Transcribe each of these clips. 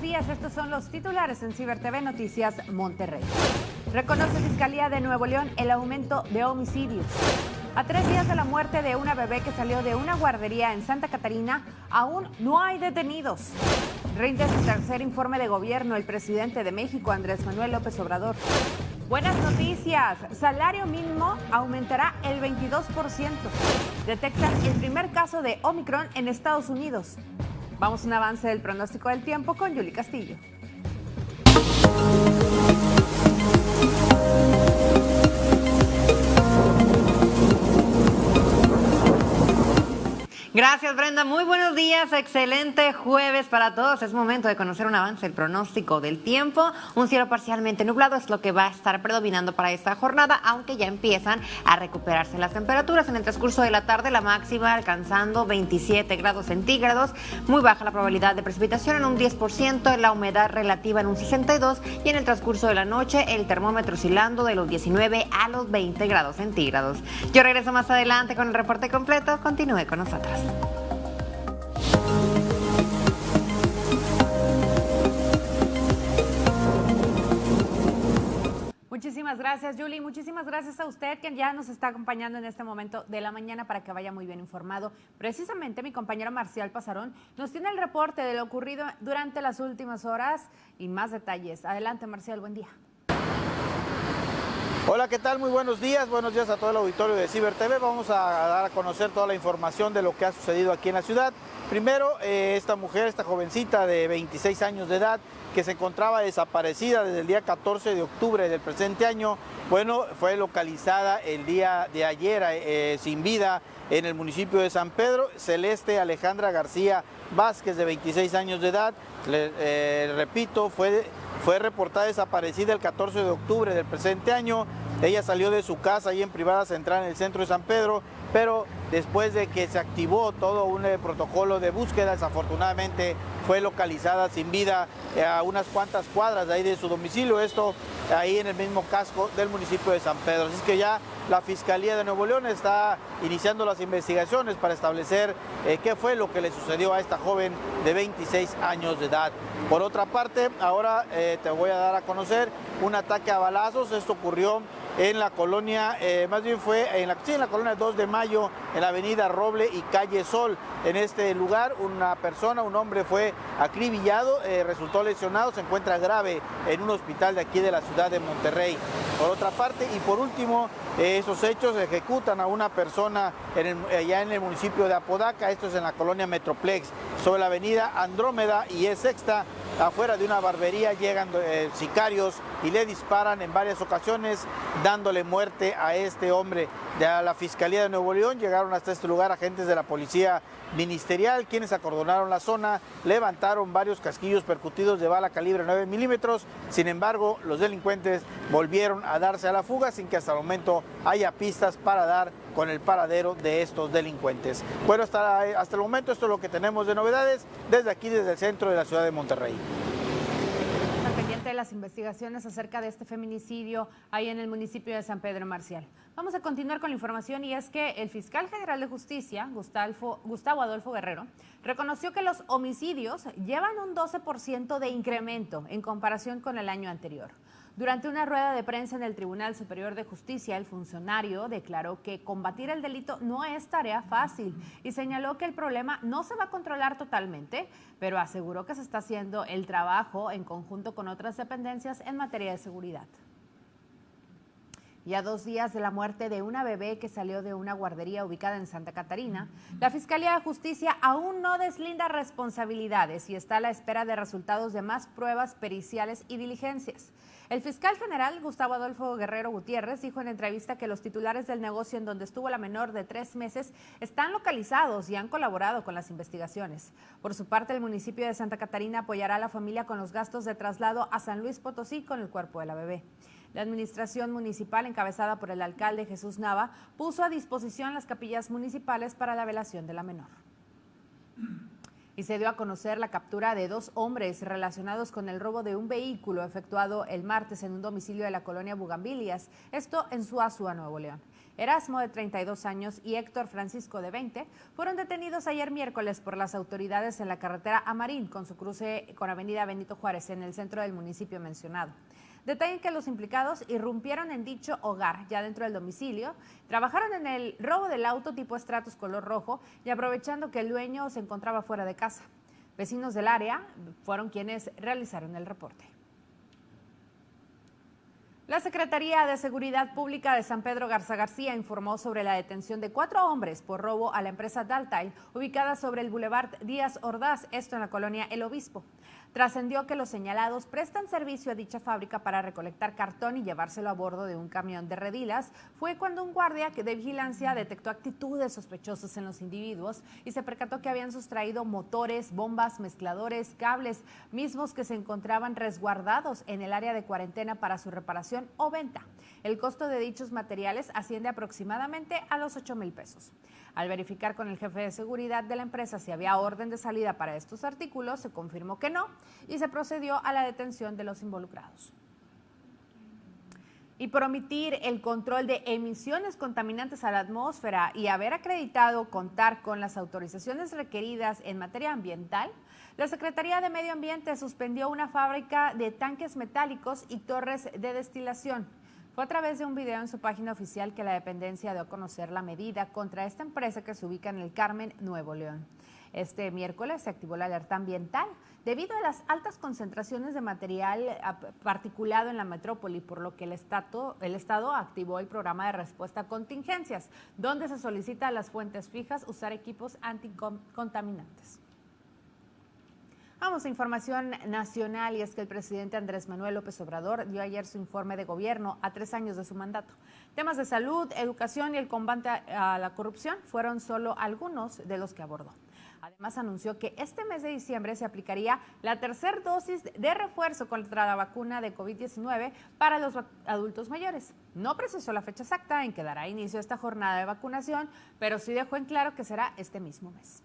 días. Estos son los titulares en Ciber TV Noticias Monterrey. Reconoce Fiscalía de Nuevo León el aumento de homicidios. A tres días de la muerte de una bebé que salió de una guardería en Santa Catarina, aún no hay detenidos. Rinde su tercer informe de gobierno el presidente de México, Andrés Manuel López Obrador. Buenas noticias. Salario mínimo aumentará el 22%. Detectan el primer caso de Omicron en Estados Unidos. Vamos a un avance del pronóstico del tiempo con Yuli Castillo. Gracias, Brenda. Muy buenos días. Excelente jueves para todos. Es momento de conocer un avance del pronóstico del tiempo. Un cielo parcialmente nublado es lo que va a estar predominando para esta jornada, aunque ya empiezan a recuperarse las temperaturas. En el transcurso de la tarde, la máxima alcanzando 27 grados centígrados. Muy baja la probabilidad de precipitación en un 10%, la humedad relativa en un 62% y en el transcurso de la noche, el termómetro oscilando de los 19 a los 20 grados centígrados. Yo regreso más adelante con el reporte completo. Continúe con nosotros. Muchísimas gracias, Julie. Muchísimas gracias a usted que ya nos está acompañando en este momento de la mañana para que vaya muy bien informado. Precisamente mi compañero Marcial Pasarón nos tiene el reporte de lo ocurrido durante las últimas horas y más detalles. Adelante, Marcial, buen día. Hola, ¿qué tal? Muy buenos días. Buenos días a todo el auditorio de Ciber TV. Vamos a dar a conocer toda la información de lo que ha sucedido aquí en la ciudad. Primero, eh, esta mujer, esta jovencita de 26 años de edad, que se encontraba desaparecida desde el día 14 de octubre del presente año, bueno, fue localizada el día de ayer eh, sin vida en el municipio de San Pedro. Celeste Alejandra García Vázquez, de 26 años de edad, eh, repito, fue fue reportada desaparecida el 14 de octubre del presente año. Ella salió de su casa ahí en privada central en el centro de San Pedro, pero después de que se activó todo un eh, protocolo de búsqueda, desafortunadamente fue localizada sin vida eh, a unas cuantas cuadras de ahí de su domicilio, esto ahí en el mismo casco del municipio de San Pedro. Así que ya la Fiscalía de Nuevo León está iniciando las investigaciones para establecer eh, qué fue lo que le sucedió a esta joven de 26 años de edad. Por otra parte, ahora te voy a dar a conocer un ataque a balazos. Esto ocurrió en la colonia, eh, más bien fue en la, colonia 2 de Mayo, en la avenida Roble y calle Sol. En este lugar una persona, un hombre fue acribillado, eh, resultó lesionado, se encuentra grave en un hospital de aquí de la ciudad de Monterrey. Por otra parte, y por último, eh, esos hechos ejecutan a una persona allá en el municipio de Apodaca, esto es en la colonia Metroplex, sobre la avenida Andrómeda y es sexta, afuera de una barbería llegan sicarios y le disparan en varias ocasiones, dándole muerte a este hombre. De la Fiscalía de Nuevo León llegaron hasta este lugar agentes de la Policía Ministerial, quienes acordonaron la zona, levantaron varios casquillos percutidos de bala calibre 9 milímetros. Sin embargo, los delincuentes volvieron a darse a la fuga sin que hasta el momento haya pistas para dar con el paradero de estos delincuentes. Bueno, hasta, hasta el momento esto es lo que tenemos de novedades desde aquí, desde el centro de la ciudad de Monterrey de las investigaciones acerca de este feminicidio ahí en el municipio de San Pedro Marcial. Vamos a continuar con la información y es que el fiscal general de justicia, Gustavo, Gustavo Adolfo Guerrero, reconoció que los homicidios llevan un 12% de incremento en comparación con el año anterior. Durante una rueda de prensa en el Tribunal Superior de Justicia, el funcionario declaró que combatir el delito no es tarea fácil y señaló que el problema no se va a controlar totalmente, pero aseguró que se está haciendo el trabajo en conjunto con otras dependencias en materia de seguridad. Y dos días de la muerte de una bebé que salió de una guardería ubicada en Santa Catarina, la Fiscalía de Justicia aún no deslinda responsabilidades y está a la espera de resultados de más pruebas periciales y diligencias. El fiscal general Gustavo Adolfo Guerrero Gutiérrez dijo en entrevista que los titulares del negocio en donde estuvo la menor de tres meses están localizados y han colaborado con las investigaciones. Por su parte, el municipio de Santa Catarina apoyará a la familia con los gastos de traslado a San Luis Potosí con el cuerpo de la bebé. La administración municipal, encabezada por el alcalde Jesús Nava, puso a disposición las capillas municipales para la velación de la menor. Y se dio a conocer la captura de dos hombres relacionados con el robo de un vehículo efectuado el martes en un domicilio de la colonia Bugambilias, esto en Suazua, Nuevo León. Erasmo, de 32 años, y Héctor Francisco, de 20, fueron detenidos ayer miércoles por las autoridades en la carretera Amarín, con su cruce con Avenida Benito Juárez, en el centro del municipio mencionado. Detallen que los implicados irrumpieron en dicho hogar, ya dentro del domicilio, trabajaron en el robo del auto tipo estratos color rojo y aprovechando que el dueño se encontraba fuera de casa. Vecinos del área fueron quienes realizaron el reporte. La Secretaría de Seguridad Pública de San Pedro Garza García informó sobre la detención de cuatro hombres por robo a la empresa Daltail, ubicada sobre el Boulevard Díaz Ordaz, esto en la colonia El Obispo. Trascendió que los señalados prestan servicio a dicha fábrica para recolectar cartón y llevárselo a bordo de un camión de redilas. Fue cuando un guardia de vigilancia detectó actitudes sospechosas en los individuos y se percató que habían sustraído motores, bombas, mezcladores, cables, mismos que se encontraban resguardados en el área de cuarentena para su reparación o venta. El costo de dichos materiales asciende aproximadamente a los 8 mil pesos. Al verificar con el jefe de seguridad de la empresa si había orden de salida para estos artículos, se confirmó que no y se procedió a la detención de los involucrados. Y por omitir el control de emisiones contaminantes a la atmósfera y haber acreditado contar con las autorizaciones requeridas en materia ambiental, la Secretaría de Medio Ambiente suspendió una fábrica de tanques metálicos y torres de destilación fue a través de un video en su página oficial que la dependencia dio a conocer la medida contra esta empresa que se ubica en el Carmen, Nuevo León. Este miércoles se activó la alerta ambiental debido a las altas concentraciones de material particulado en la metrópoli, por lo que el Estado, activó el programa de respuesta a contingencias, donde se solicita a las fuentes fijas usar equipos anticontaminantes. Vamos a información nacional y es que el presidente Andrés Manuel López Obrador dio ayer su informe de gobierno a tres años de su mandato. Temas de salud, educación y el combate a la corrupción fueron solo algunos de los que abordó. Además anunció que este mes de diciembre se aplicaría la tercera dosis de refuerzo contra la vacuna de COVID-19 para los adultos mayores. No precisó la fecha exacta en que dará inicio esta jornada de vacunación, pero sí dejó en claro que será este mismo mes.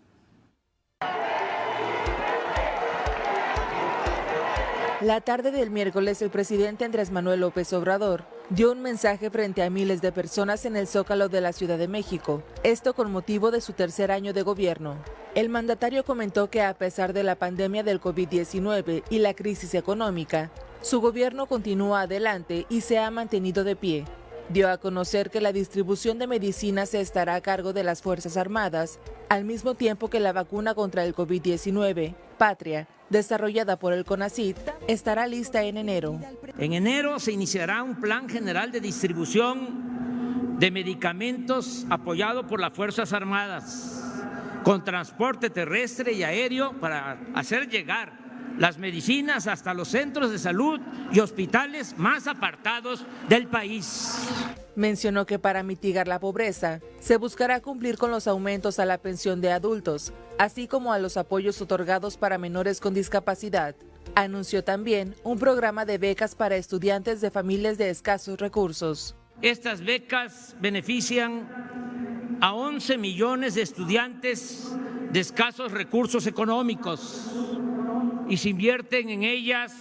La tarde del miércoles, el presidente Andrés Manuel López Obrador dio un mensaje frente a miles de personas en el Zócalo de la Ciudad de México, esto con motivo de su tercer año de gobierno. El mandatario comentó que a pesar de la pandemia del COVID-19 y la crisis económica, su gobierno continúa adelante y se ha mantenido de pie. Dio a conocer que la distribución de medicinas estará a cargo de las Fuerzas Armadas, al mismo tiempo que la vacuna contra el COVID-19, Patria, desarrollada por el CONACIT, estará lista en enero. En enero se iniciará un plan general de distribución de medicamentos apoyado por las Fuerzas Armadas, con transporte terrestre y aéreo para hacer llegar las medicinas hasta los centros de salud y hospitales más apartados del país. Mencionó que para mitigar la pobreza se buscará cumplir con los aumentos a la pensión de adultos, así como a los apoyos otorgados para menores con discapacidad. Anunció también un programa de becas para estudiantes de familias de escasos recursos. Estas becas benefician a 11 millones de estudiantes de escasos recursos económicos y se invierten en ellas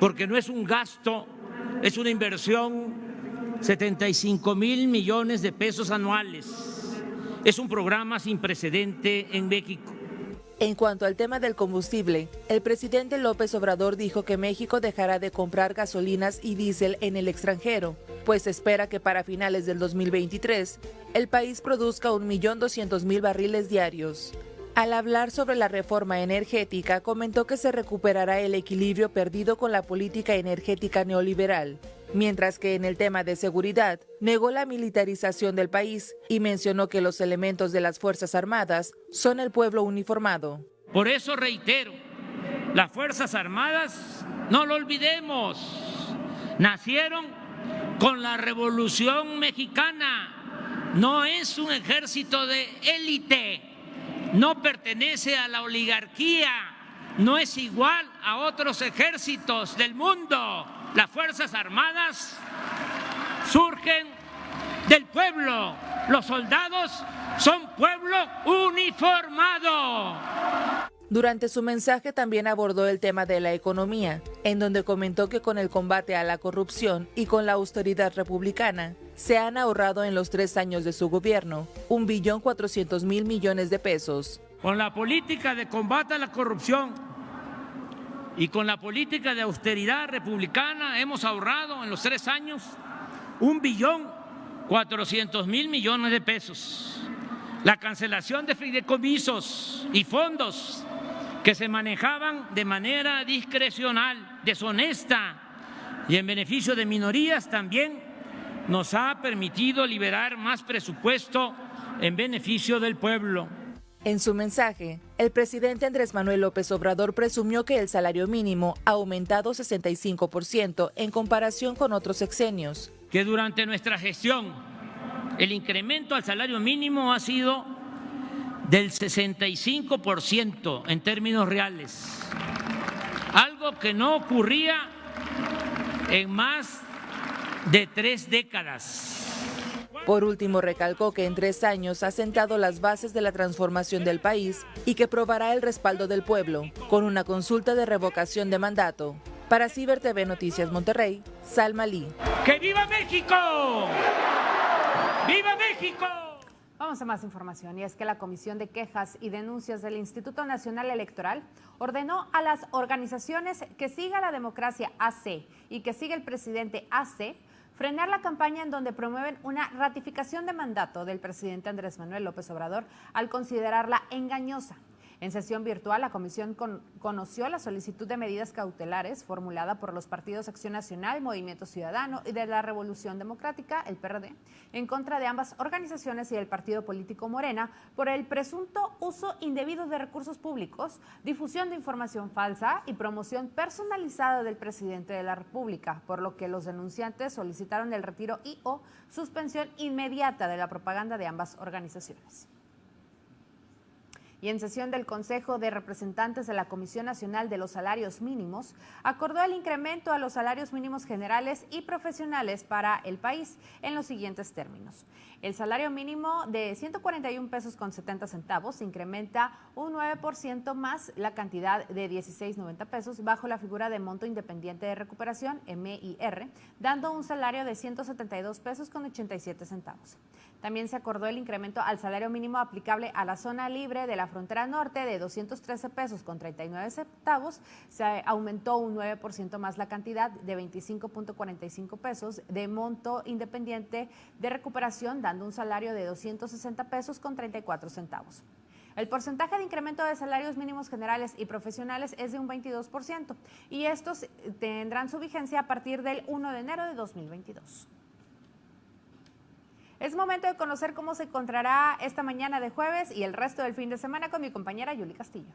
porque no es un gasto, es una inversión, 75 mil millones de pesos anuales. Es un programa sin precedente en México. En cuanto al tema del combustible, el presidente López Obrador dijo que México dejará de comprar gasolinas y diésel en el extranjero, pues espera que para finales del 2023 el país produzca 1.200.000 barriles diarios. Al hablar sobre la reforma energética, comentó que se recuperará el equilibrio perdido con la política energética neoliberal, mientras que en el tema de seguridad negó la militarización del país y mencionó que los elementos de las Fuerzas Armadas son el pueblo uniformado. Por eso reitero, las Fuerzas Armadas, no lo olvidemos, nacieron con la Revolución Mexicana, no es un ejército de élite no pertenece a la oligarquía, no es igual a otros ejércitos del mundo. Las Fuerzas Armadas surgen del pueblo, los soldados son pueblo uniformado. Durante su mensaje también abordó el tema de la economía, en donde comentó que con el combate a la corrupción y con la austeridad republicana, se han ahorrado en los tres años de su gobierno un billón cuatrocientos mil millones de pesos. Con la política de combate a la corrupción y con la política de austeridad republicana hemos ahorrado en los tres años un billón cuatrocientos mil millones de pesos. La cancelación de fideicomisos y fondos que se manejaban de manera discrecional, deshonesta y en beneficio de minorías también nos ha permitido liberar más presupuesto en beneficio del pueblo. En su mensaje, el presidente Andrés Manuel López Obrador presumió que el salario mínimo ha aumentado 65% en comparación con otros sexenios. Que durante nuestra gestión el incremento al salario mínimo ha sido del 65% en términos reales, algo que no ocurría en más de tres décadas. Por último, recalcó que en tres años ha sentado las bases de la transformación del país y que probará el respaldo del pueblo con una consulta de revocación de mandato. Para Ciber TV Noticias Monterrey, Salma Lee. ¡Que viva México! ¡Viva México! Vamos a más información y es que la Comisión de Quejas y Denuncias del Instituto Nacional Electoral ordenó a las organizaciones que siga la democracia AC y que siga el presidente AC frenar la campaña en donde promueven una ratificación de mandato del presidente Andrés Manuel López Obrador al considerarla engañosa. En sesión virtual, la comisión conoció la solicitud de medidas cautelares formulada por los partidos Acción Nacional, Movimiento Ciudadano y de la Revolución Democrática, el PRD, en contra de ambas organizaciones y del partido político Morena por el presunto uso indebido de recursos públicos, difusión de información falsa y promoción personalizada del presidente de la República, por lo que los denunciantes solicitaron el retiro y o suspensión inmediata de la propaganda de ambas organizaciones y en sesión del Consejo de Representantes de la Comisión Nacional de los Salarios Mínimos, acordó el incremento a los salarios mínimos generales y profesionales para el país en los siguientes términos. El salario mínimo de 141 pesos con 70 centavos incrementa un 9% más la cantidad de 16.90 pesos bajo la figura de monto independiente de recuperación, MIR, dando un salario de 172 pesos con 87 centavos. También se acordó el incremento al salario mínimo aplicable a la zona libre de la frontera norte de 213 pesos con 39 centavos. Se aumentó un 9% más la cantidad de 25.45 pesos de monto independiente de recuperación, un salario de 260 pesos con 34 centavos. El porcentaje de incremento de salarios mínimos generales y profesionales es de un 22% y estos tendrán su vigencia a partir del 1 de enero de 2022. Es momento de conocer cómo se encontrará esta mañana de jueves y el resto del fin de semana con mi compañera Yuli Castillo.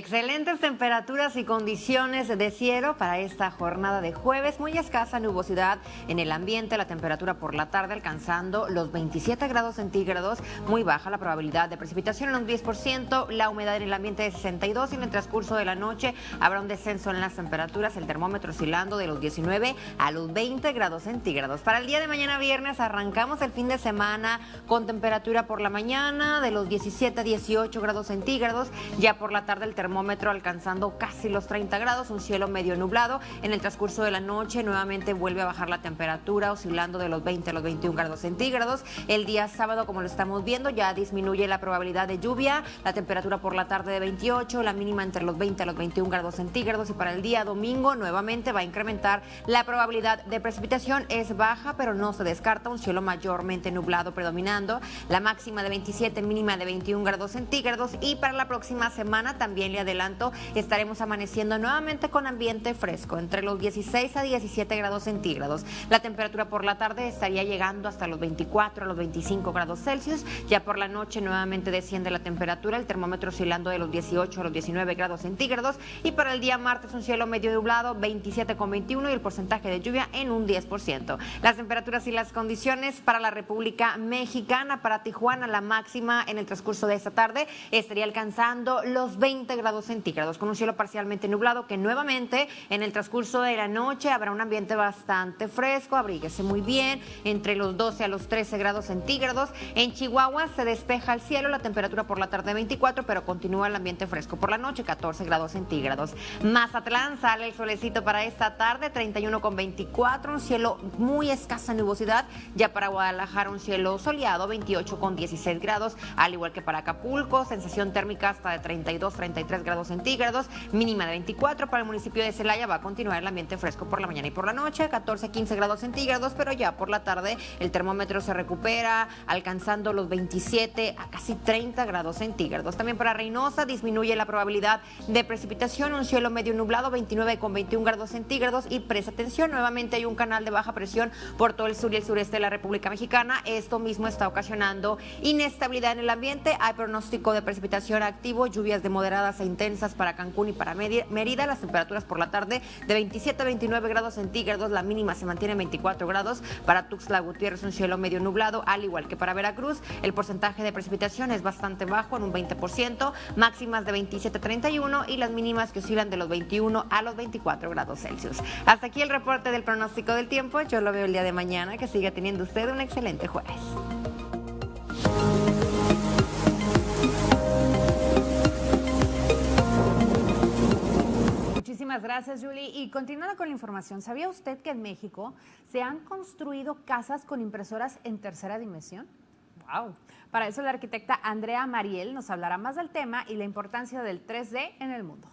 Excelentes temperaturas y condiciones de cielo para esta jornada de jueves. Muy escasa nubosidad en el ambiente, la temperatura por la tarde alcanzando los 27 grados centígrados. Muy baja la probabilidad de precipitación en un 10%, la humedad en el ambiente de 62 y en el transcurso de la noche habrá un descenso en las temperaturas, el termómetro oscilando de los 19 a los 20 grados centígrados. Para el día de mañana viernes arrancamos el fin de semana con temperatura por la mañana de los 17 a 18 grados centígrados, ya por la tarde el termómetro alcanzando casi los 30 grados, un cielo medio nublado. En el transcurso de la noche nuevamente vuelve a bajar la temperatura, oscilando de los 20 a los 21 grados centígrados. El día sábado, como lo estamos viendo, ya disminuye la probabilidad de lluvia, la temperatura por la tarde de 28, la mínima entre los 20 a los 21 grados centígrados y para el día domingo nuevamente va a incrementar la probabilidad de precipitación. Es baja, pero no se descarta un cielo mayormente nublado predominando, la máxima de 27, mínima de 21 grados centígrados y para la próxima semana también le adelanto, estaremos amaneciendo nuevamente con ambiente fresco, entre los 16 a 17 grados centígrados. La temperatura por la tarde estaría llegando hasta los 24 a los 25 grados Celsius. Ya por la noche nuevamente desciende la temperatura, el termómetro oscilando de los 18 a los 19 grados centígrados. Y para el día martes un cielo medio nublado, 27,21 y el porcentaje de lluvia en un 10%. Las temperaturas y las condiciones para la República Mexicana, para Tijuana, la máxima en el transcurso de esta tarde estaría alcanzando los 20 grados grados centígrados, con un cielo parcialmente nublado que nuevamente en el transcurso de la noche habrá un ambiente bastante fresco, abríguese muy bien, entre los 12 a los 13 grados centígrados. En Chihuahua se despeja el cielo, la temperatura por la tarde 24, pero continúa el ambiente fresco por la noche, 14 grados centígrados. Mazatlán sale el solecito para esta tarde, 31 con 24, un cielo muy escasa nubosidad. Ya para Guadalajara un cielo soleado, 28 con 16 grados, al igual que para Acapulco, sensación térmica hasta de 32, 33 grados centígrados, mínima de 24 para el municipio de Celaya, va a continuar el ambiente fresco por la mañana y por la noche, 14, 15 grados centígrados, pero ya por la tarde el termómetro se recupera, alcanzando los 27 a casi 30 grados centígrados. También para Reynosa disminuye la probabilidad de precipitación, un cielo medio nublado, 29 con 21 grados centígrados y presta atención, nuevamente hay un canal de baja presión por todo el sur y el sureste de la República Mexicana. Esto mismo está ocasionando inestabilidad en el ambiente, hay pronóstico de precipitación activo, lluvias de moderadas intensas para Cancún y para Mérida, las temperaturas por la tarde de 27 a 29 grados centígrados, la mínima se mantiene en 24 grados, para Tuxtla Gutiérrez un cielo medio nublado, al igual que para Veracruz, el porcentaje de precipitación es bastante bajo, en un 20%, máximas de 27 a 31 y las mínimas que oscilan de los 21 a los 24 grados Celsius. Hasta aquí el reporte del pronóstico del tiempo, yo lo veo el día de mañana, que siga teniendo usted un excelente jueves. Muchísimas gracias, Julie. Y continuando con la información, ¿sabía usted que en México se han construido casas con impresoras en tercera dimensión? ¡Wow! Para eso la arquitecta Andrea Mariel nos hablará más del tema y la importancia del 3D en el mundo.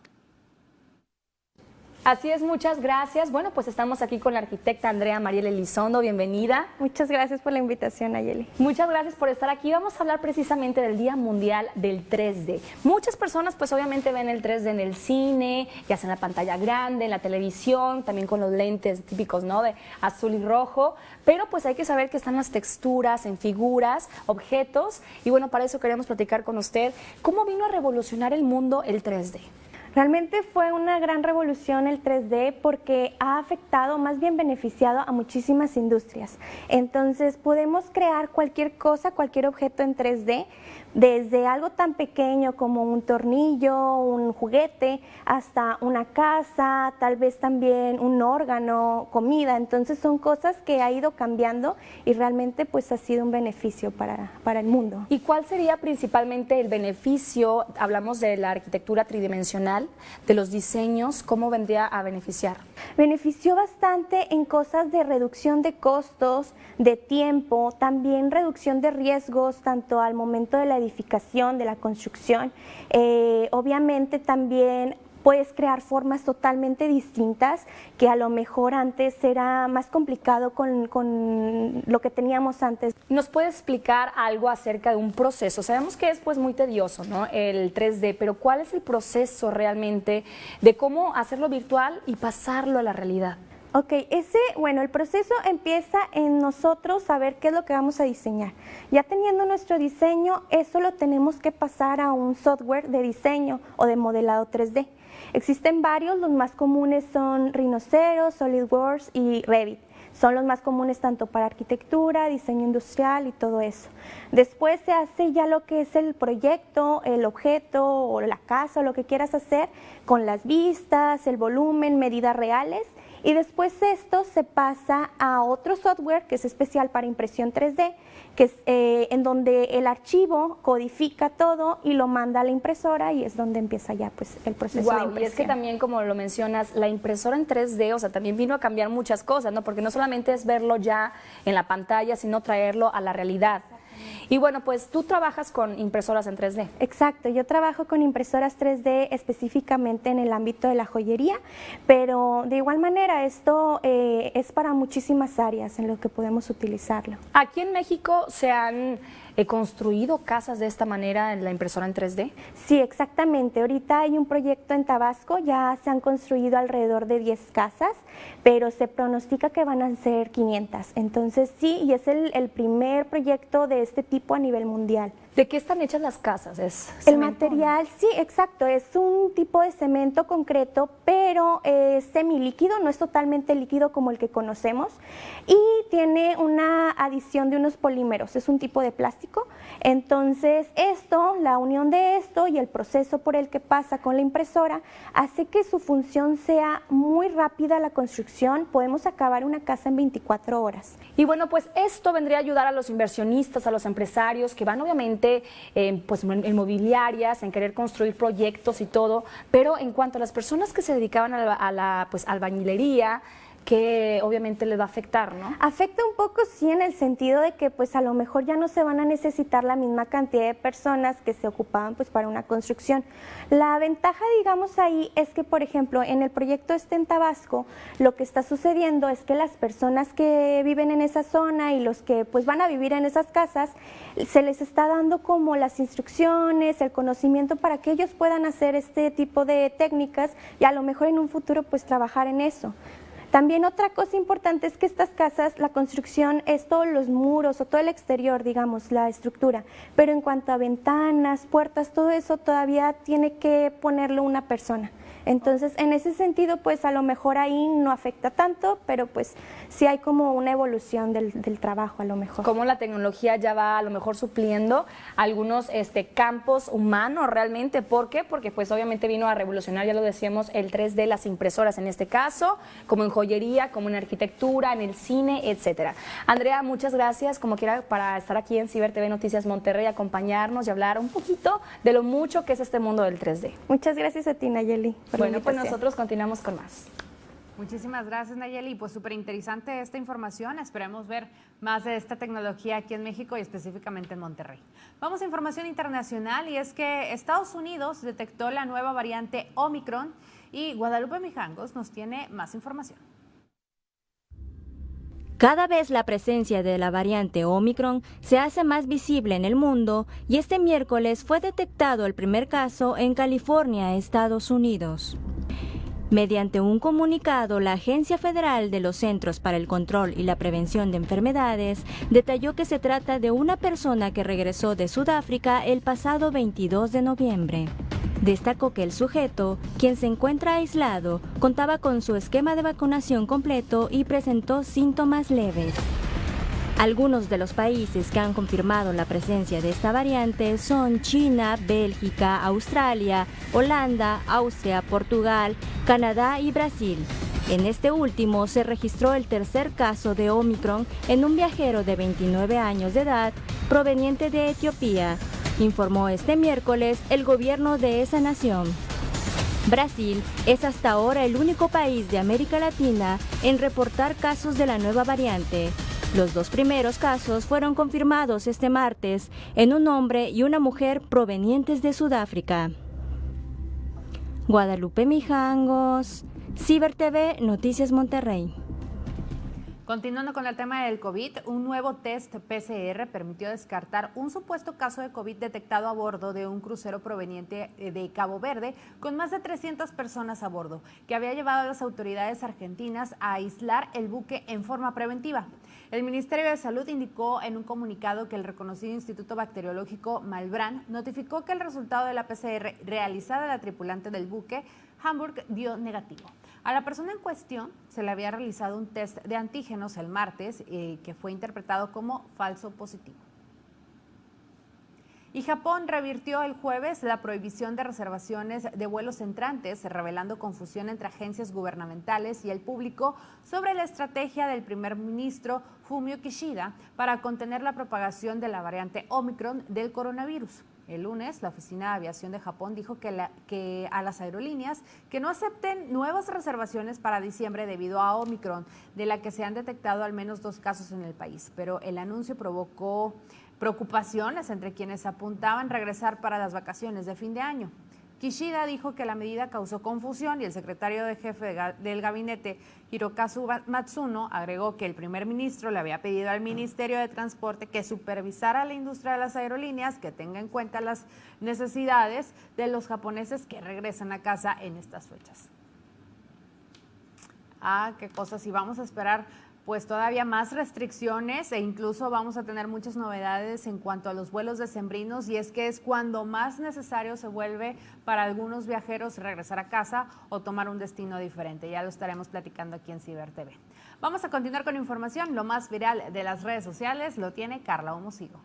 Así es, muchas gracias. Bueno, pues estamos aquí con la arquitecta Andrea Mariel Elizondo. Bienvenida. Muchas gracias por la invitación, Ayeli. Muchas gracias por estar aquí. Vamos a hablar precisamente del Día Mundial del 3D. Muchas personas pues obviamente ven el 3D en el cine, ya sea en la pantalla grande, en la televisión, también con los lentes típicos, ¿no? De azul y rojo, pero pues hay que saber que están las texturas en figuras, objetos y bueno, para eso queremos platicar con usted cómo vino a revolucionar el mundo el 3D. Realmente fue una gran revolución el 3D porque ha afectado, más bien beneficiado a muchísimas industrias. Entonces podemos crear cualquier cosa, cualquier objeto en 3D desde algo tan pequeño como un tornillo, un juguete, hasta una casa, tal vez también un órgano, comida. Entonces son cosas que ha ido cambiando y realmente pues ha sido un beneficio para, para el mundo. ¿Y cuál sería principalmente el beneficio? Hablamos de la arquitectura tridimensional, de los diseños, ¿cómo vendría a beneficiar? Benefició bastante en cosas de reducción de costos, de tiempo, también reducción de riesgos, tanto al momento de la edificación, de la construcción. Eh, obviamente también puedes crear formas totalmente distintas que a lo mejor antes era más complicado con, con, lo que teníamos antes. ¿Nos puede explicar algo acerca de un proceso? Sabemos que es pues muy tedioso, ¿no? El 3D, pero ¿cuál es el proceso realmente de cómo hacerlo virtual y pasarlo a la realidad? Ok, ese, bueno, el proceso empieza en nosotros saber qué es lo que vamos a diseñar. Ya teniendo nuestro diseño, eso lo tenemos que pasar a un software de diseño o de modelado 3D. Existen varios, los más comunes son Rhinoceros, SolidWorks y Revit. Son los más comunes tanto para arquitectura, diseño industrial y todo eso. Después se hace ya lo que es el proyecto, el objeto o la casa o lo que quieras hacer con las vistas, el volumen, medidas reales y después esto se pasa a otro software que es especial para impresión 3D, que es eh, en donde el archivo codifica todo y lo manda a la impresora y es donde empieza ya pues el proceso de impresión. Y es que también como lo mencionas, la impresora en 3D, o sea, también vino a cambiar muchas cosas, ¿no? Porque no solamente es verlo ya en la pantalla, sino traerlo a la realidad. Y bueno, pues tú trabajas con impresoras en 3D. Exacto, yo trabajo con impresoras 3D específicamente en el ámbito de la joyería, pero de igual manera esto eh, es para muchísimas áreas en lo que podemos utilizarlo. Aquí en México se han he construido casas de esta manera en la impresora en 3D? Sí, exactamente. Ahorita hay un proyecto en Tabasco, ya se han construido alrededor de 10 casas, pero se pronostica que van a ser 500. Entonces sí, y es el, el primer proyecto de este tipo a nivel mundial. ¿De qué están hechas las casas? ¿Es el material, sí, exacto, es un tipo de cemento concreto, pero es semilíquido, no es totalmente líquido como el que conocemos, y tiene una adición de unos polímeros, es un tipo de plástico. Entonces, esto, la unión de esto y el proceso por el que pasa con la impresora, hace que su función sea muy rápida la construcción, podemos acabar una casa en 24 horas. Y bueno, pues esto vendría a ayudar a los inversionistas, a los empresarios que van obviamente pues, en mobiliarias, en querer construir proyectos y todo, pero en cuanto a las personas que se dedicaban a la, a la pues, albañilería, que obviamente les va a afectar, ¿no? Afecta un poco, sí, en el sentido de que pues a lo mejor ya no se van a necesitar la misma cantidad de personas que se ocupaban pues para una construcción. La ventaja, digamos, ahí es que, por ejemplo, en el proyecto este en Tabasco, lo que está sucediendo es que las personas que viven en esa zona y los que pues van a vivir en esas casas, se les está dando como las instrucciones, el conocimiento para que ellos puedan hacer este tipo de técnicas y a lo mejor en un futuro pues trabajar en eso. También otra cosa importante es que estas casas, la construcción es todos los muros o todo el exterior, digamos, la estructura, pero en cuanto a ventanas, puertas, todo eso todavía tiene que ponerlo una persona. Entonces, en ese sentido, pues a lo mejor ahí no afecta tanto, pero pues sí hay como una evolución del, trabajo a lo mejor. Como la tecnología ya va a lo mejor supliendo algunos este, campos humanos realmente. ¿Por qué? Porque pues obviamente vino a revolucionar, ya lo decíamos, el 3D, las impresoras en este caso, como en joyería, como en arquitectura, en el cine, etcétera. Andrea, muchas gracias, como quiera, para estar aquí en Ciber TV Noticias Monterrey, acompañarnos y hablar un poquito de lo mucho que es este mundo del 3D. Muchas gracias a ti, Nayeli. Bueno, pues nosotros continuamos con más. Muchísimas gracias, Nayeli. Pues súper interesante esta información. Esperemos ver más de esta tecnología aquí en México y específicamente en Monterrey. Vamos a información internacional y es que Estados Unidos detectó la nueva variante Omicron y Guadalupe Mijangos nos tiene más información. Cada vez la presencia de la variante Omicron se hace más visible en el mundo y este miércoles fue detectado el primer caso en California, Estados Unidos. Mediante un comunicado, la Agencia Federal de los Centros para el Control y la Prevención de Enfermedades detalló que se trata de una persona que regresó de Sudáfrica el pasado 22 de noviembre. Destacó que el sujeto, quien se encuentra aislado, contaba con su esquema de vacunación completo y presentó síntomas leves. Algunos de los países que han confirmado la presencia de esta variante son China, Bélgica, Australia, Holanda, Austria, Portugal, Canadá y Brasil. En este último se registró el tercer caso de Omicron en un viajero de 29 años de edad proveniente de Etiopía, informó este miércoles el gobierno de esa nación. Brasil es hasta ahora el único país de América Latina en reportar casos de la nueva variante. Los dos primeros casos fueron confirmados este martes en un hombre y una mujer provenientes de Sudáfrica. Guadalupe Mijangos, Ciber TV, Noticias Monterrey. Continuando con el tema del COVID, un nuevo test PCR permitió descartar un supuesto caso de COVID detectado a bordo de un crucero proveniente eh, de Cabo Verde con más de 300 personas a bordo, que había llevado a las autoridades argentinas a aislar el buque en forma preventiva. El Ministerio de Salud indicó en un comunicado que el reconocido Instituto Bacteriológico Malbrán notificó que el resultado de la PCR realizada a la tripulante del buque Hamburg dio negativo. A la persona en cuestión se le había realizado un test de antígenos el martes eh, que fue interpretado como falso positivo. Y Japón revirtió el jueves la prohibición de reservaciones de vuelos entrantes, revelando confusión entre agencias gubernamentales y el público sobre la estrategia del primer ministro Fumio Kishida para contener la propagación de la variante Omicron del coronavirus. El lunes, la Oficina de Aviación de Japón dijo que, a las aerolíneas que no acepten nuevas reservaciones para diciembre debido a Omicron, de la que se han detectado al menos dos casos en el país. Pero el anuncio provocó preocupaciones entre quienes apuntaban regresar para las vacaciones de fin de año. Kishida dijo que la medida causó confusión y el secretario de jefe del gabinete, Hirokazu Matsuno, agregó que el primer ministro le había pedido al Ministerio de Transporte que supervisara la industria de las aerolíneas, que tenga en cuenta las necesidades de los japoneses que regresan a casa en estas fechas. Ah, qué cosas. Y vamos a esperar pues todavía más restricciones e incluso vamos a tener muchas novedades en cuanto a los vuelos decembrinos y es que es cuando más necesario se vuelve para algunos viajeros regresar a casa o tomar un destino diferente. Ya lo estaremos platicando aquí en Ciber TV. Vamos a continuar con información. Lo más viral de las redes sociales lo tiene Carla Homosigo.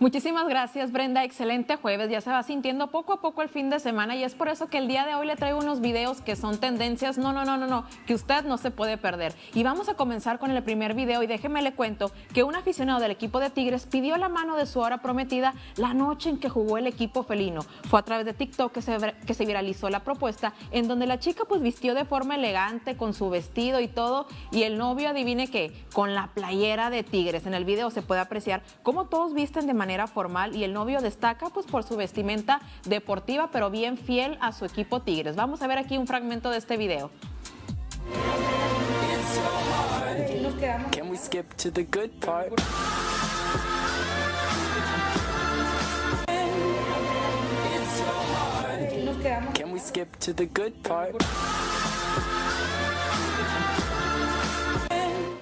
Muchísimas gracias Brenda, excelente jueves, ya se va sintiendo poco a poco el fin de semana y es por eso que el día de hoy le traigo unos videos que son tendencias, no, no, no, no, no, que usted no se puede perder. Y vamos a comenzar con el primer video y déjeme le cuento que un aficionado del equipo de Tigres pidió la mano de su hora prometida la noche en que jugó el equipo felino. Fue a través de TikTok que se, que se viralizó la propuesta en donde la chica pues vistió de forma elegante con su vestido y todo y el novio adivine qué, con la playera de Tigres. En el video se puede apreciar cómo todos visten de manera formal y el novio destaca pues por su vestimenta deportiva pero bien fiel a su equipo Tigres. Vamos a ver aquí un fragmento de este video.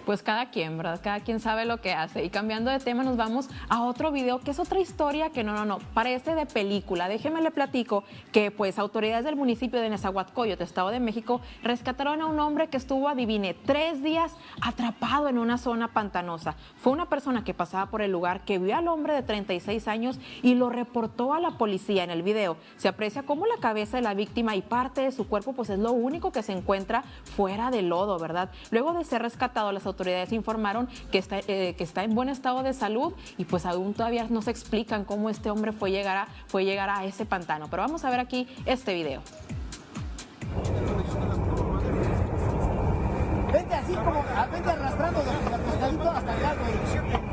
Pues cada quien, ¿verdad? Cada quien sabe lo que hace. Y cambiando de tema, nos vamos a otro video que es otra historia que no, no, no, parece de película. Déjeme le platico que pues autoridades del municipio de Nezahualcóyotl, Estado de México, rescataron a un hombre que estuvo, adivine, tres días atrapado en una zona pantanosa. Fue una persona que pasaba por el lugar que vio al hombre de 36 años y lo reportó a la policía. En el video se aprecia cómo la cabeza de la víctima y parte de su cuerpo pues es lo único que se encuentra fuera del lodo, ¿verdad? Luego de ser rescatado, las autoridades autoridades informaron que está, eh, que está en buen estado de salud y pues aún todavía no se explican cómo este hombre fue llegar a, fue llegar a ese pantano. Pero vamos a ver aquí este video. Vente así como, vente arrastrando de hasta allá, como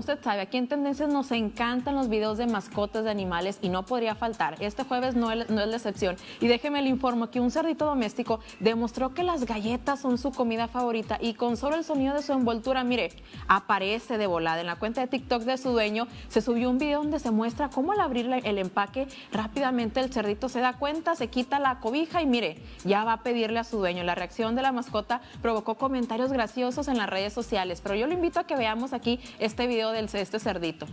usted sabe, aquí en Tendencias nos encantan los videos de mascotas de animales y no podría faltar. Este jueves no es, no es la excepción. Y déjeme le informo que un cerdito doméstico demostró que las galletas son su comida favorita y con solo el sonido de su envoltura, mire, aparece de volada. En la cuenta de TikTok de su dueño se subió un video donde se muestra cómo al abrir el empaque rápidamente el cerdito se da cuenta, se quita la cobija y mire, ya va a pedirle a su dueño. La reacción de la mascota provocó comentarios graciosos en las redes sociales, pero yo lo invito a que veamos aquí este video del este cerdito.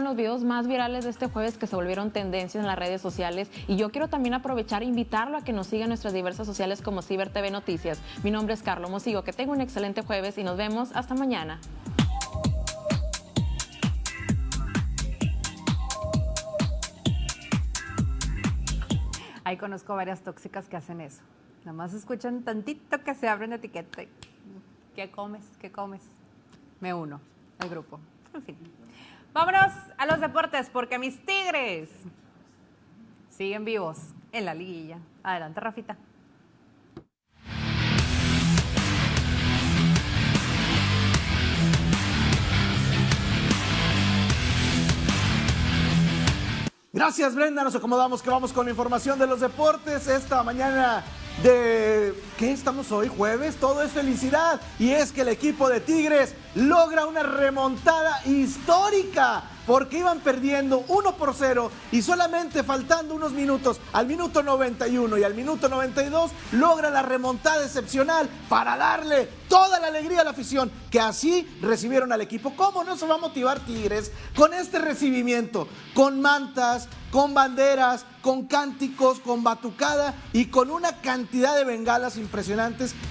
los videos más virales de este jueves que se volvieron tendencias en las redes sociales y yo quiero también aprovechar e invitarlo a que nos siga en nuestras diversas sociales como Ciber TV Noticias. Mi nombre es Carlos Mosigo, que tenga un excelente jueves y nos vemos hasta mañana. Ahí conozco varias tóxicas que hacen eso. Nada más escuchan tantito que se abren la etiqueta. ¿Qué comes? ¿Qué comes? Me uno al grupo. En fin. Vámonos a los deportes porque mis Tigres siguen vivos en la liguilla. Adelante, Rafita. Gracias Brenda, nos acomodamos que vamos con la información de los deportes esta mañana de ¿qué estamos hoy? Jueves, todo es felicidad y es que el equipo de Tigres logra una remontada histórica porque iban perdiendo 1 por 0 y solamente faltando unos minutos, al minuto 91 y al minuto 92, logra la remontada excepcional para darle toda la alegría a la afición, que así recibieron al equipo. ¿Cómo no se va a motivar Tigres con este recibimiento? Con mantas, con banderas, con cánticos, con batucada y con una cantidad de bengalas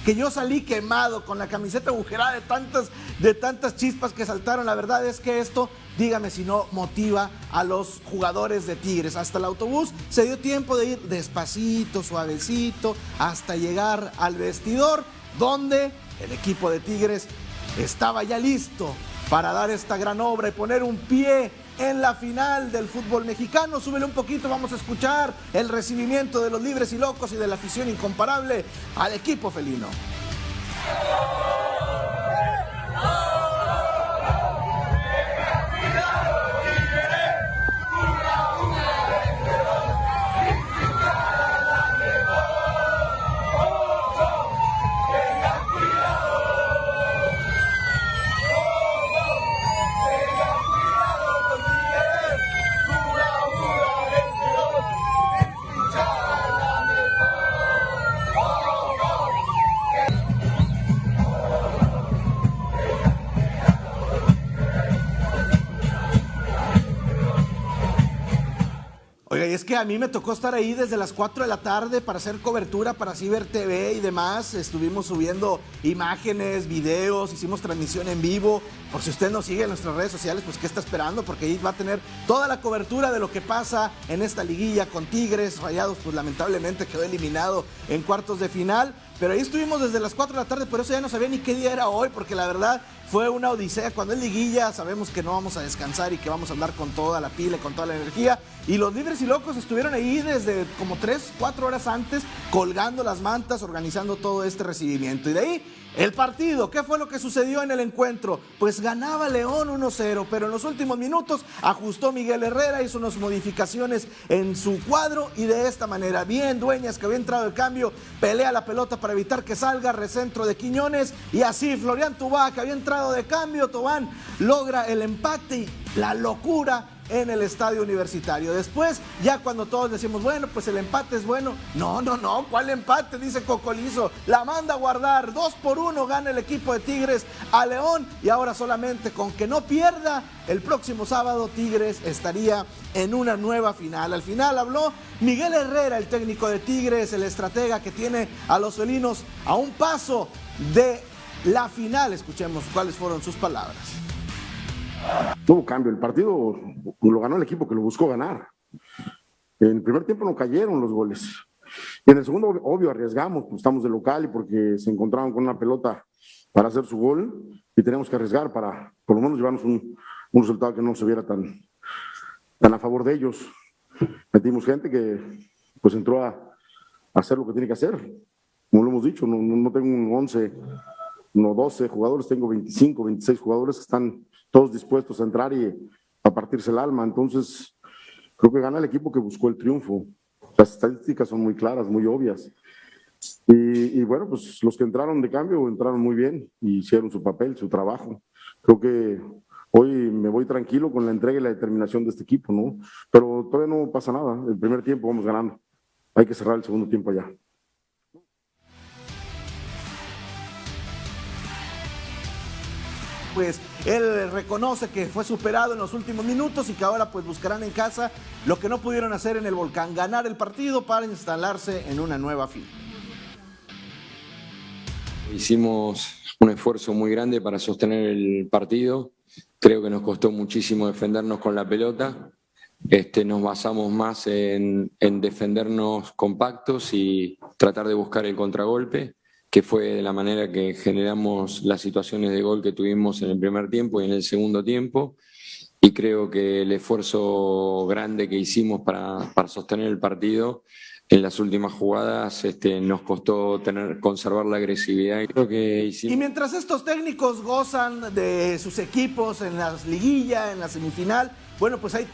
que yo salí quemado con la camiseta agujerada de tantas, de tantas chispas que saltaron. La verdad es que esto, dígame si no motiva a los jugadores de Tigres. Hasta el autobús se dio tiempo de ir despacito, suavecito, hasta llegar al vestidor, donde el equipo de Tigres estaba ya listo para dar esta gran obra y poner un pie en la final del fútbol mexicano. Súbele un poquito, vamos a escuchar el recibimiento de los libres y locos y de la afición incomparable al equipo felino. A mí me tocó estar ahí desde las 4 de la tarde para hacer cobertura para Ciber TV y demás. Estuvimos subiendo imágenes, videos, hicimos transmisión en vivo. Por si usted nos sigue en nuestras redes sociales, pues ¿qué está esperando? Porque ahí va a tener toda la cobertura de lo que pasa en esta liguilla con Tigres. Rayados, pues lamentablemente quedó eliminado en cuartos de final. Pero ahí estuvimos desde las 4 de la tarde, por eso ya no sabía ni qué día era hoy, porque la verdad fue una odisea. Cuando es liguilla sabemos que no vamos a descansar y que vamos a andar con toda la pila, con toda la energía. Y los libres y locos estuvieron ahí desde como 3, 4 horas antes, colgando las mantas, organizando todo este recibimiento. Y de ahí el partido, ¿qué fue lo que sucedió en el encuentro? Pues ganaba León 1-0, pero en los últimos minutos ajustó Miguel Herrera, hizo unas modificaciones en su cuadro y de esta manera, bien Dueñas que había entrado el cambio, pelea la pelota para evitar que salga, recentro de Quiñones y así Florian Tubá que había entrado de cambio, Tobán logra el empate y la locura en el estadio universitario. Después, ya cuando todos decimos, bueno, pues el empate es bueno. No, no, no, ¿cuál empate? Dice Cocolizo. La manda a guardar. Dos por uno gana el equipo de Tigres a León. Y ahora solamente con que no pierda, el próximo sábado Tigres estaría en una nueva final. Al final habló Miguel Herrera, el técnico de Tigres, el estratega que tiene a los felinos a un paso de la final. Escuchemos cuáles fueron sus palabras. Tuvo cambio, el partido lo ganó el equipo que lo buscó ganar. En el primer tiempo no cayeron los goles. Y en el segundo, obvio, arriesgamos, pues estamos de local y porque se encontraron con una pelota para hacer su gol y tenemos que arriesgar para por lo menos llevarnos un, un resultado que no se viera tan, tan a favor de ellos. Metimos gente que pues entró a, a hacer lo que tiene que hacer. Como lo hemos dicho, no, no tengo un 11, no 12 jugadores, tengo 25, 26 jugadores que están todos dispuestos a entrar y a partirse el alma. Entonces, creo que gana el equipo que buscó el triunfo. Las estadísticas son muy claras, muy obvias. Y, y, bueno, pues los que entraron de cambio entraron muy bien y hicieron su papel, su trabajo. Creo que hoy me voy tranquilo con la entrega y la determinación de este equipo, ¿no? Pero todavía no pasa nada. El primer tiempo vamos ganando. Hay que cerrar el segundo tiempo ya. Pues él reconoce que fue superado en los últimos minutos y que ahora pues buscarán en casa lo que no pudieron hacer en el volcán, ganar el partido para instalarse en una nueva fila. Hicimos un esfuerzo muy grande para sostener el partido, creo que nos costó muchísimo defendernos con la pelota, este, nos basamos más en, en defendernos compactos y tratar de buscar el contragolpe que fue de la manera que generamos las situaciones de gol que tuvimos en el primer tiempo y en el segundo tiempo. Y creo que el esfuerzo grande que hicimos para, para sostener el partido en las últimas jugadas este, nos costó tener, conservar la agresividad. Y, creo que hicimos... y mientras estos técnicos gozan de sus equipos en las liguillas, en la semifinal, bueno, pues hay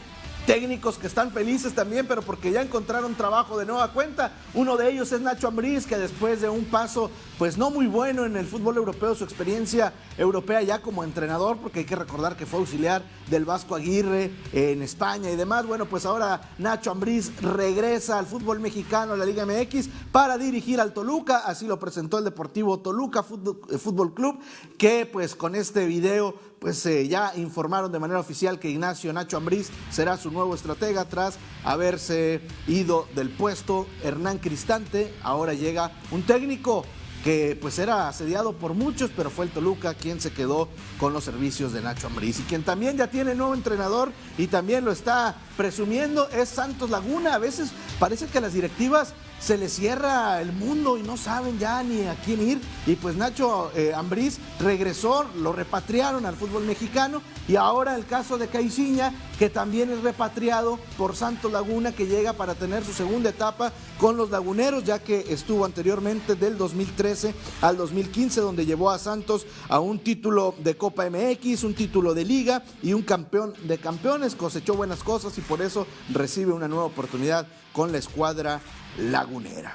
técnicos que están felices también, pero porque ya encontraron trabajo de nueva cuenta. Uno de ellos es Nacho Ambriz, que después de un paso pues no muy bueno en el fútbol europeo, su experiencia europea ya como entrenador, porque hay que recordar que fue auxiliar del Vasco Aguirre en España y demás. Bueno, pues ahora Nacho Ambriz regresa al fútbol mexicano, a la Liga MX, para dirigir al Toluca, así lo presentó el Deportivo Toluca Fútbol, Fútbol Club, que pues con este video pues eh, ya informaron de manera oficial que Ignacio Nacho Ambriz será su nuevo estratega tras haberse ido del puesto Hernán Cristante. Ahora llega un técnico que pues era asediado por muchos, pero fue el Toluca quien se quedó con los servicios de Nacho Ambriz y quien también ya tiene nuevo entrenador y también lo está presumiendo es Santos Laguna. A veces parece que las directivas se les cierra el mundo y no saben ya ni a quién ir. Y pues Nacho eh, Ambriz regresó, lo repatriaron al fútbol mexicano y ahora el caso de Caixinha, que también es repatriado por Santos Laguna, que llega para tener su segunda etapa con los laguneros, ya que estuvo anteriormente del 2013 al 2015, donde llevó a Santos a un título de Copa MX, un título de liga y un campeón de campeones, cosechó buenas cosas y por eso recibe una nueva oportunidad con la escuadra lagunera.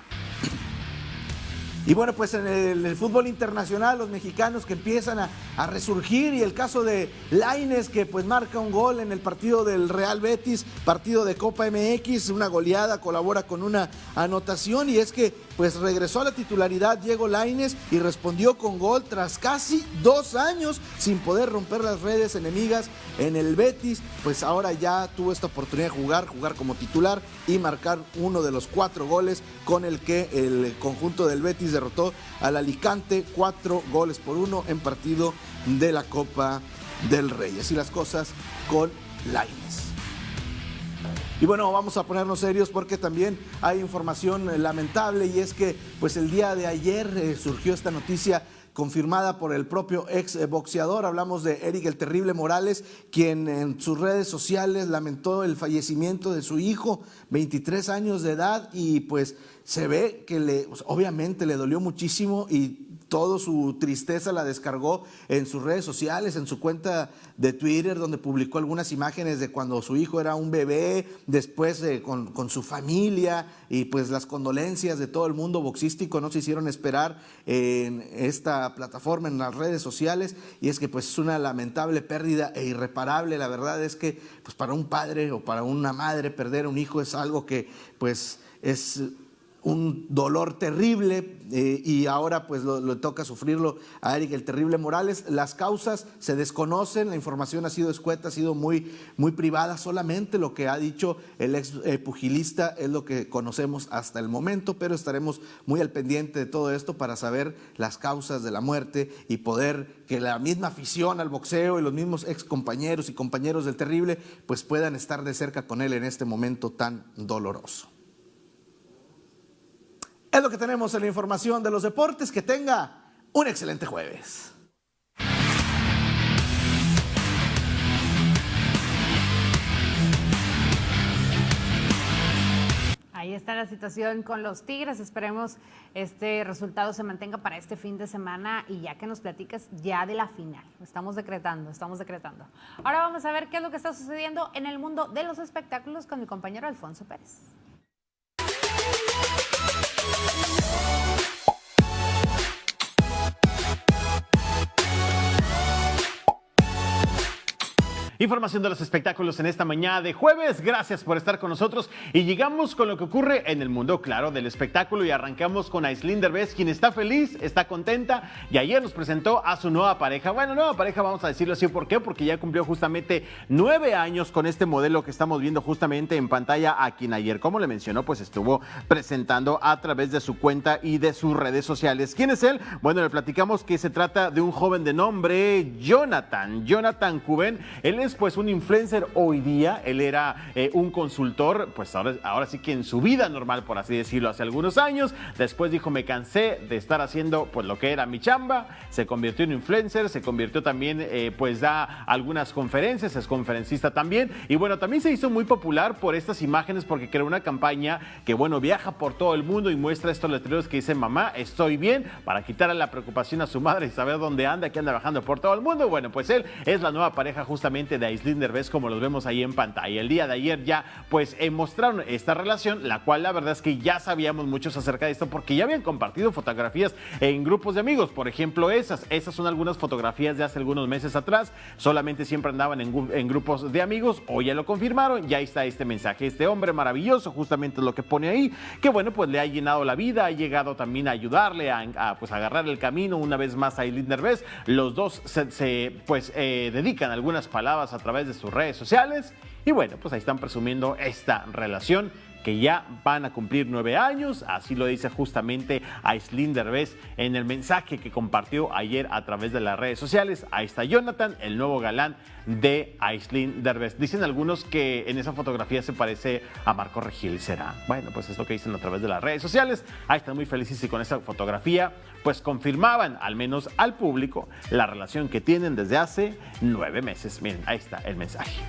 Y bueno, pues en el, fútbol internacional, los mexicanos que empiezan a, resurgir y el caso de Laines que pues marca un gol en el partido del Real Betis, partido de Copa MX, una goleada, colabora con una anotación y es que pues regresó a la titularidad Diego Laines y respondió con gol tras casi dos años sin poder romper las redes enemigas en el Betis, pues ahora ya tuvo esta oportunidad de jugar, jugar como titular y marcar uno de los cuatro goles con el que el conjunto del Betis derrotó al Alicante cuatro goles por uno en partido de la Copa del Rey. Así las cosas con Laines. Y bueno, vamos a ponernos serios porque también hay información lamentable y es que pues el día de ayer eh, surgió esta noticia confirmada por el propio ex boxeador. Hablamos de Eric el Terrible Morales, quien en sus redes sociales lamentó el fallecimiento de su hijo, 23 años de edad, y pues se ve que le, pues, obviamente le dolió muchísimo y toda su tristeza la descargó en sus redes sociales, en su cuenta de Twitter, donde publicó algunas imágenes de cuando su hijo era un bebé, después con, con, su familia y pues las condolencias de todo el mundo boxístico no se hicieron esperar en esta plataforma, en las redes sociales, y es que pues es una lamentable pérdida e irreparable. La verdad es que pues para un padre o para una madre perder un hijo es algo que pues es un dolor terrible eh, y ahora pues lo, toca sufrirlo a Eric el Terrible Morales. Las causas se desconocen, la información ha sido escueta, ha sido muy, muy privada, solamente lo que ha dicho el ex eh, pugilista es lo que conocemos hasta el momento, pero estaremos muy al pendiente de todo esto para saber las causas de la muerte y poder que la misma afición al boxeo y los mismos ex compañeros y compañeros del Terrible pues puedan estar de cerca con él en este momento tan doloroso. Es lo que tenemos en la información de los deportes. Que tenga un excelente jueves. Ahí está la situación con los Tigres. Esperemos este resultado se mantenga para este fin de semana y ya que nos platicas ya de la final. Estamos decretando, estamos decretando. Ahora vamos a ver qué es lo que está sucediendo en el mundo de los espectáculos con mi compañero Alfonso Pérez. Bye. Información de los espectáculos en esta mañana de jueves. Gracias por estar con nosotros y llegamos con lo que ocurre en el mundo, claro, del espectáculo y arrancamos con Aislinn Derbez, quien está feliz, está contenta y ayer nos presentó a su nueva pareja. Bueno, nueva pareja, vamos a decirlo así, ¿por qué? Porque ya cumplió justamente nueve años con este modelo que estamos viendo justamente en pantalla, a quien ayer, como le mencionó, pues estuvo presentando a través de su cuenta y de sus redes sociales. ¿Quién es él? Bueno, le platicamos que se trata de un joven de nombre Jonathan, Jonathan Cuben. Él es pues un influencer hoy día, él era eh, un consultor, pues ahora, ahora sí que en su vida normal, por así decirlo, hace algunos años, después dijo me cansé de estar haciendo pues lo que era mi chamba, se convirtió en influencer, se convirtió también, eh, pues da algunas conferencias, es conferencista también, y bueno, también se hizo muy popular por estas imágenes porque creó una campaña que bueno, viaja por todo el mundo y muestra estos letreros que dicen mamá, estoy bien, para quitarle la preocupación a su madre y saber dónde anda, que anda viajando por todo el mundo, bueno, pues él es la nueva pareja justamente de Aislinn Derbez como los vemos ahí en pantalla. El día de ayer ya pues eh, mostraron esta relación, la cual la verdad es que ya sabíamos muchos acerca de esto porque ya habían compartido fotografías en grupos de amigos, por ejemplo esas, esas son algunas fotografías de hace algunos meses atrás, solamente siempre andaban en, grupos de amigos, hoy ya lo confirmaron, ya está este mensaje, este hombre maravilloso, justamente lo que pone ahí, que bueno pues le ha llenado la vida, ha llegado también a ayudarle a, pues agarrar el camino. Una vez más a Aislinn Derbez, los dos se, pues eh, dedican algunas palabras a través de sus redes sociales. Y bueno, pues ahí están presumiendo esta relación que ya van a cumplir nueve años. Así lo dice justamente Aislinn Derbez en el mensaje que compartió ayer a través de las redes sociales. Ahí está Jonathan, el nuevo galán de Aislinn Derbez. Dicen algunos que en esa fotografía se parece a Marco Regil. ¿Será? Bueno, pues es lo que dicen a través de las redes sociales. Ahí están muy felices y con esa fotografía pues confirmaban al menos al público la relación que tienen desde hace nueve meses. Miren, ahí está el mensaje.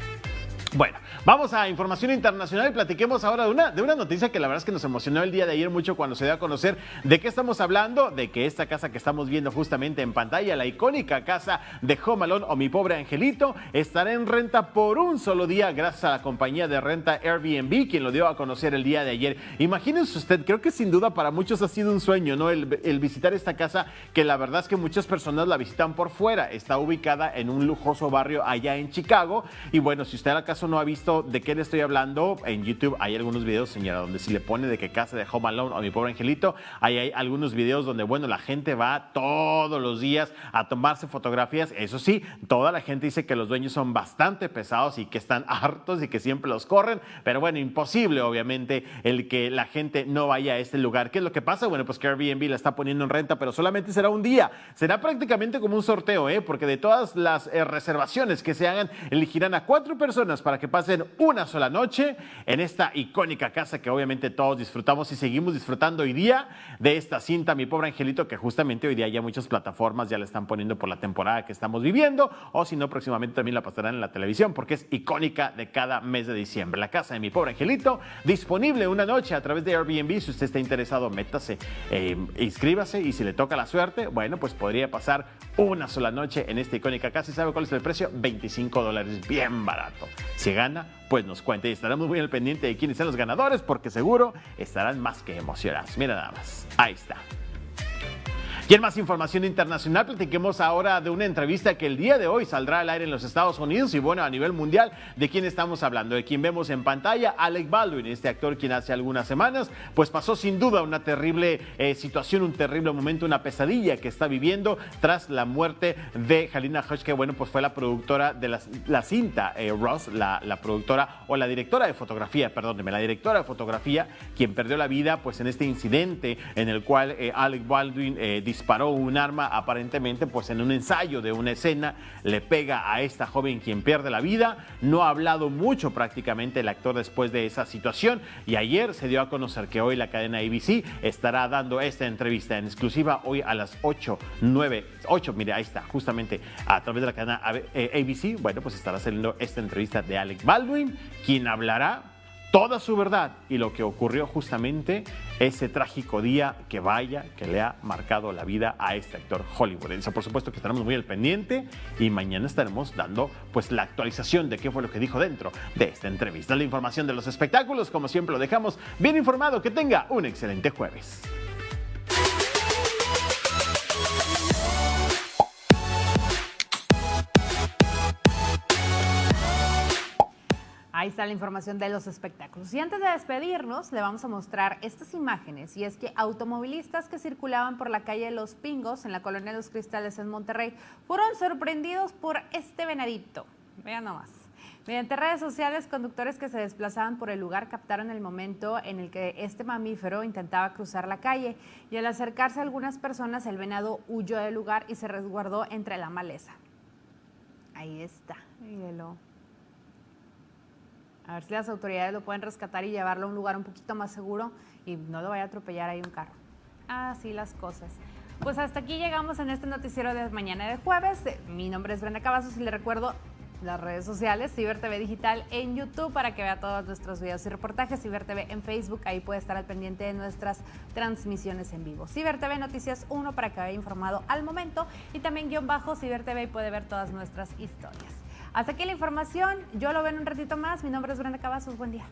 Bueno, vamos a información internacional y platiquemos ahora de una, de una noticia que la verdad es que nos emocionó el día de ayer mucho cuando se dio a conocer de qué estamos hablando, de que esta casa que estamos viendo justamente en pantalla, la icónica casa de Home Alone o Mi Pobre Angelito, estará en renta por un solo día gracias a la compañía de renta Airbnb, quien lo dio a conocer el día de ayer. Imagínense usted, creo que sin duda para muchos ha sido un sueño, ¿no? El, el visitar esta casa que la verdad es que muchas personas la visitan por fuera. Está ubicada en un lujoso barrio allá en Chicago y bueno, si usted acaso no ha visto de qué le estoy hablando, en YouTube hay algunos videos, señora, donde si le pone de que casa de Home Alone o mi pobre angelito, ahí hay algunos videos donde, bueno, la gente va todos los días a tomarse fotografías. Eso sí, toda la gente dice que los dueños son bastante pesados y que están hartos y que siempre los corren, pero bueno, imposible, obviamente, el que la gente no vaya a este lugar. ¿Qué es lo que pasa? Bueno, pues que Airbnb la está poniendo en renta, pero solamente será un día. Será prácticamente como un sorteo, ¿eh? Porque de todas las eh, reservaciones que se hagan, elegirán a cuatro personas para que pasen una sola noche en esta icónica casa que obviamente todos disfrutamos y seguimos disfrutando hoy día de esta cinta, mi pobre angelito, que justamente hoy día ya muchas plataformas ya la están poniendo por la temporada que estamos viviendo, o si no, próximamente también la pasarán en la televisión porque es icónica de cada mes de diciembre. La casa de mi pobre angelito, disponible una noche a través de Airbnb. Si usted está interesado, métase, eh, inscríbase y si le toca la suerte, bueno, pues podría pasar una sola noche en esta icónica casa. ¿Y sabe cuál es el precio? 25 dólares, bien barato. Si gana, pues nos cuente y estaremos muy al pendiente de quiénes son los ganadores porque seguro estarán más que emocionados. Mira nada más, ahí está. Y en más información internacional, platiquemos ahora de una entrevista que el día de hoy saldrá al aire en los Estados Unidos y bueno, a nivel mundial, ¿de quién estamos hablando? De quien vemos en pantalla, Alec Baldwin, este actor quien hace algunas semanas, pues pasó sin duda una terrible eh, situación, un terrible momento, una pesadilla que está viviendo tras la muerte de Halina Hodge, que bueno, pues fue la productora de la, la cinta, eh, Ross, la, la, productora o la directora de fotografía, perdóneme, la directora de fotografía, quien perdió la vida pues en este incidente en el cual eh, Alec Baldwin disparó un arma aparentemente pues en un ensayo de una escena, le pega a esta joven quien pierde la vida. No ha hablado mucho prácticamente el actor después de esa situación. Y ayer se dio a conocer que hoy la cadena ABC estará dando esta entrevista en exclusiva hoy a las 8, 9, 8, mire, ahí está, justamente a través de la cadena ABC, bueno, pues estará saliendo esta entrevista de Alec Baldwin, quien hablará toda su verdad y lo que ocurrió justamente ese trágico día que vaya, que le ha marcado la vida a este actor hollywoodense. Por supuesto que estaremos muy al pendiente y mañana estaremos dando pues la actualización de qué fue lo que dijo dentro de esta entrevista. La información de los espectáculos, como siempre lo dejamos bien informado. Que tenga un excelente jueves. Ahí está la información de los espectáculos. Y antes de despedirnos, le vamos a mostrar estas imágenes. Y es que automovilistas que circulaban por la calle Los Pingos, en la colonia Los Cristales, en Monterrey, fueron sorprendidos por este venadito. Vean nomás. Mediante redes sociales, conductores que se desplazaban por el lugar captaron el momento en el que este mamífero intentaba cruzar la calle y al acercarse a algunas personas, el venado huyó del lugar y se resguardó entre la maleza. Ahí está. A ver si las autoridades lo pueden rescatar y llevarlo a un lugar un poquito más seguro y no lo vaya a atropellar ahí un carro. Así las cosas. Pues hasta aquí llegamos en este noticiero de mañana de jueves. Mi nombre es Brenda Cavazos y le recuerdo las redes sociales, Ciber TV Digital en YouTube para que vea todos nuestros videos y reportajes, Ciber TV en Facebook, ahí puede estar al pendiente de nuestras transmisiones en vivo. Ciber TV Noticias 1 para que vaya informado al momento y también guion bajo Ciber TV y puede ver todas nuestras historias. Hasta aquí la información. Yo lo veo en un ratito más. Mi nombre es Brenda Cavazos. Buen día.